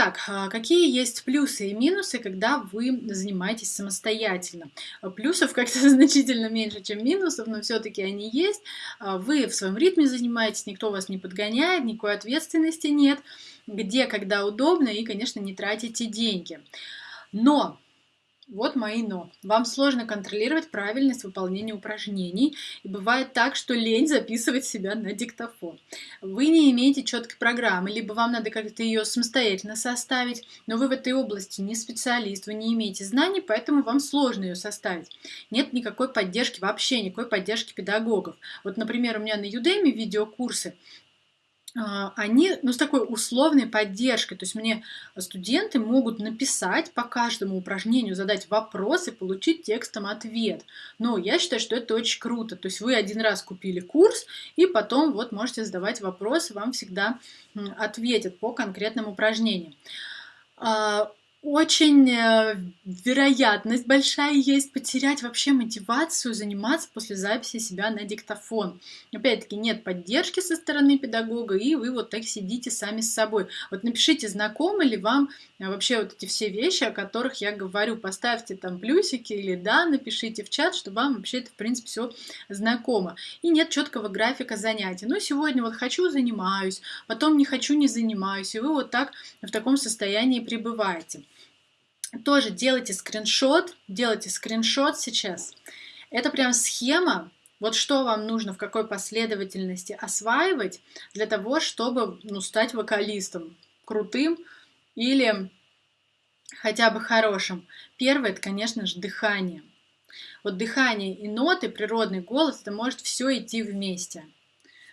Итак, а, какие есть плюсы и минусы, когда вы занимаетесь самостоятельно? Плюсов как-то значительно меньше, чем минусов, но все-таки они есть. А, вы в своем ритме занимаетесь, никто вас не подгоняет, никакой ответственности нет, где, когда удобно, и, конечно, не тратите деньги. Но вот мои но. Вам сложно контролировать правильность выполнения упражнений, и бывает так, что лень записывать себя на диктофон. Вы не имеете четкой программы, либо вам надо как-то ее самостоятельно составить, но вы в этой области не специалист, вы не имеете знаний, поэтому вам сложно ее составить. Нет никакой поддержки, вообще никакой поддержки педагогов. Вот, например, у меня на Udemy видеокурсы, они ну, с такой условной поддержкой. То есть мне студенты могут написать по каждому упражнению, задать вопрос и получить текстом ответ. Но я считаю, что это очень круто. То есть вы один раз купили курс, и потом вот можете задавать вопросы, вам всегда ответят по конкретным упражнениям. Очень э, вероятность большая есть потерять вообще мотивацию заниматься после записи себя на диктофон. Опять-таки нет поддержки со стороны педагога, и вы вот так сидите сами с собой. Вот напишите, знакомы ли вам э, вообще вот эти все вещи, о которых я говорю. Поставьте там плюсики или да, напишите в чат, что вам вообще это в принципе все знакомо. И нет четкого графика занятий. Ну, сегодня вот хочу, занимаюсь, потом не хочу, не занимаюсь. И вы вот так в таком состоянии пребываете тоже делайте скриншот, делайте скриншот сейчас. Это прям схема, вот что вам нужно, в какой последовательности осваивать для того, чтобы ну, стать вокалистом крутым или хотя бы хорошим. Первое, это, конечно же, дыхание. Вот дыхание и ноты, природный голос, это может все идти вместе.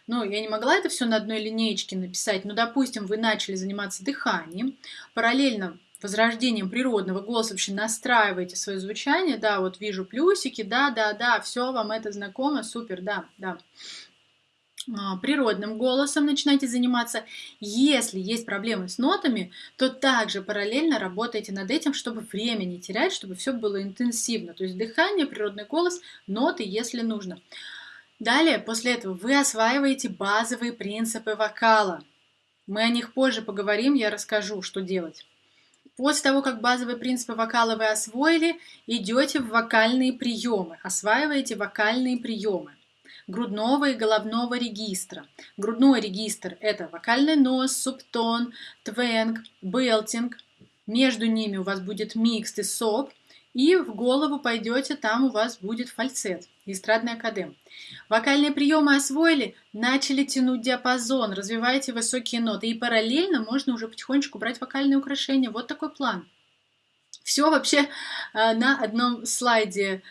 Ну, я не могла это все на одной линеечке написать, но, допустим, вы начали заниматься дыханием, параллельно возрождением природного голоса вообще настраиваете свое звучание, да, вот вижу плюсики, да, да, да, все вам это знакомо, супер, да, да а, природным голосом начинаете заниматься. Если есть проблемы с нотами, то также параллельно работайте над этим, чтобы время не терять, чтобы все было интенсивно. То есть дыхание, природный голос, ноты, если нужно. Далее, после этого вы осваиваете базовые принципы вокала. Мы о них позже поговорим, я расскажу, что делать. После того, как базовые принципы вокала вы освоили, идете в вокальные приемы, осваиваете вокальные приемы грудного и головного регистра. Грудной регистр – это вокальный нос, субтон, твенг, белтинг. Между ними у вас будет микс и соп – и в голову пойдете, там у вас будет фальцет, эстрадный академ. Вокальные приемы освоили, начали тянуть диапазон, развиваете высокие ноты. И параллельно можно уже потихонечку брать вокальные украшения. Вот такой план. Все вообще э, на одном слайде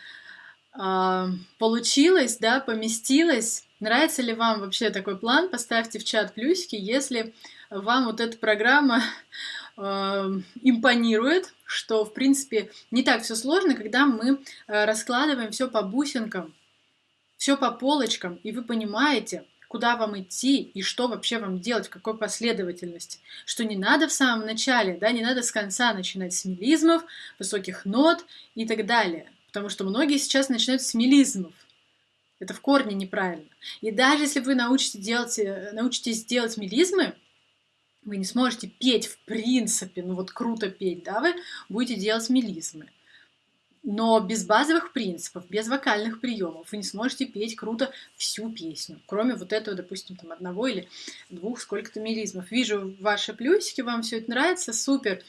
э, получилось, да, поместилось. Нравится ли вам вообще такой план? Поставьте в чат плюсики, если вам вот эта программа импонирует, что, в принципе, не так все сложно, когда мы э, раскладываем все по бусинкам, все по полочкам, и вы понимаете, куда вам идти и что вообще вам делать, в какой последовательности. Что не надо в самом начале, да, не надо с конца начинать с мелизмов, высоких нот и так далее. Потому что многие сейчас начинают с мелизмов. Это в корне неправильно. И даже если вы научитесь делать, э, научитесь делать мелизмы, вы не сможете петь в принципе, ну вот круто петь, да, вы будете делать мелизмы. Но без базовых принципов, без вокальных приемов вы не сможете петь круто всю песню, кроме вот этого, допустим, там одного или двух сколько-то мелизмов. Вижу ваши плюсики, вам все это нравится, супер.